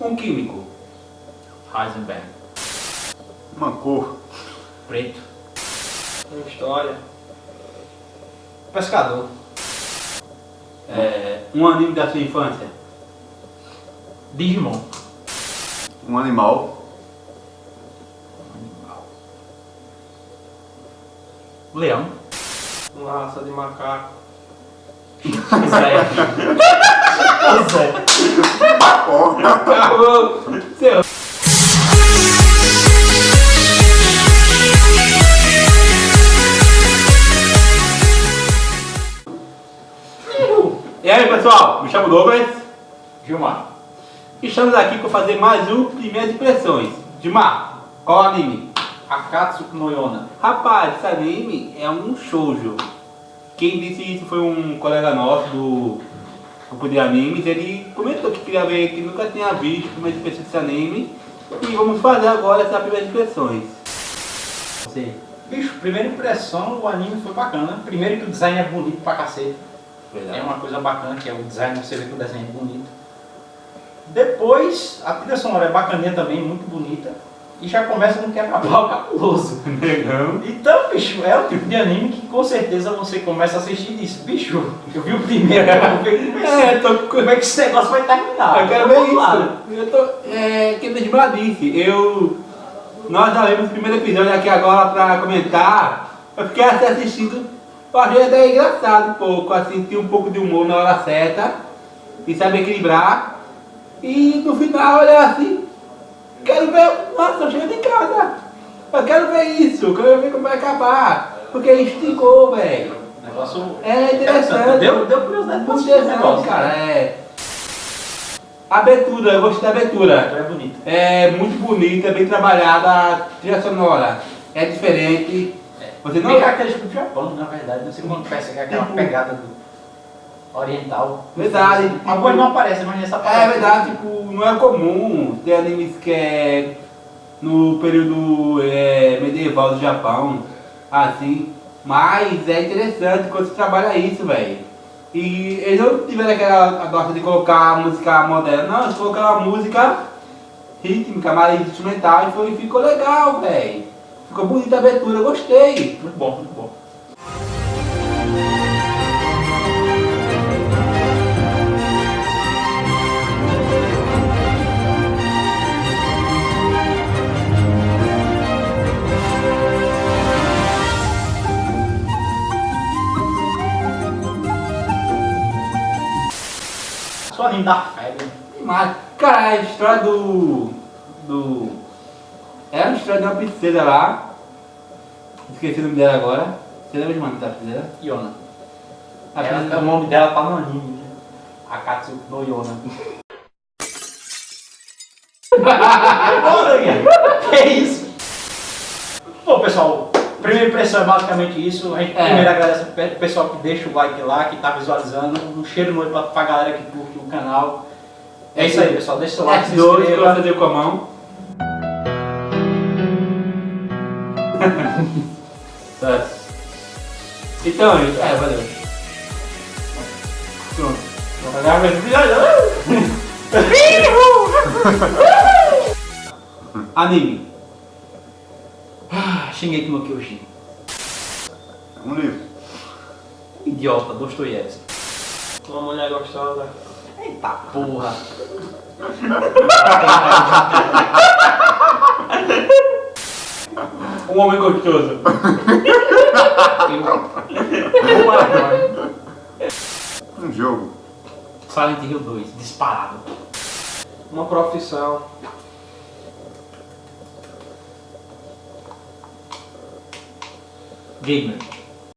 Um químico. Heisenberg. Uma cor. Preto. Uma história. Pescador. É, um anime da sua infância. Digimon. Um animal. Leão. Uma raça de macaco. Seu. E aí pessoal, me chamo Douglas Gilmar. e estamos aqui para fazer mais um Primeiras Impressões. Dimar, qual anime? Akatsuki no Yona. Rapaz, esse anime é um shoujo. Quem disse isso foi um colega nosso do grupo de animes. Ele comentou que queria ver, que nunca tinha visto primeiras impressões desse anime. E vamos fazer agora essas primeiras impressões. Bicho, primeira impressão, o anime foi bacana. Primeiro que o design é bonito pra cacete. É uma coisa bacana, que é o design, você vê que o desenho é bonito. Depois, a trilha sonora é bacaninha também, muito bonita. E já começa no quebra-pau cabuloso. Negão. Então, bicho, é o tipo de anime que com certeza você começa a assistir e diz, bicho, eu vi o primeiro, eu vou ver como é, É, tô com... como é que esse negócio vai terminar. Eu quero ver isso. Eu tô. É, que nem disse. Eu. Nós já vimos o primeiro episódio aqui agora pra comentar. Eu fiquei assim assistindo. Eu achei até engraçado um pouco, assim, tinha um pouco de humor na hora certa. E sabe equilibrar. E no final olha assim. Ver. Nossa, chego de casa. Eu quero ver isso, eu quero ver como vai acabar. Porque esticou, velho. Negócio É interessante. Deu, deu curiosidade pra assistir negócio. cara. É. Abertura, eu gostei da abertura. É bonito. É muito bonita, bem trabalhada, a trilha sonora é diferente. Você não. Bem característico do Japão, na verdade. Não sei como percebe aquela Tipo- pegada do oriental. Verdade. tipo- Algumas não aparecem, mas nessa É aparece. verdade, tipo, não é comum ter animes que é no período é, medieval do Japão, assim, mas é interessante quando você trabalha isso, velho. E eles não tiveram aquela gosta de colocar música moderna, não, eles colocaram uma música rítmica, mais instrumental e foi, ficou legal, velho. Ficou bonita a abertura, gostei. Muito bom, muito bom. Só anime da febre. Mas, cara, a história do. do. É uma história de uma princesa lá. Esqueci o nome dela agora. Você lembra de uma da princesa? Yona. A Ela- princesa- o nome dela tá no anime. né? Akatsuki no Yona. que isso? Bom, pessoal, primeira impressão é basicamente isso. A gente É. primeiro agradece o pessoal que deixa o like lá, que tá visualizando. Um cheiro no olho pra, pra galera que curte o canal. É isso aí, pessoal. Deixa seu like, se F2 que inscreva. deu com a mão. Tá. então, gente, é, valeu. Pronto. Anime. Shingeki no Kyojin. Um livro. Idiota, Dostoiévski. Uma mulher gostosa. Eita porra. Um homem gostoso. Um jogo. Silent Hill 2, disparado. Uma profissão. Gegner.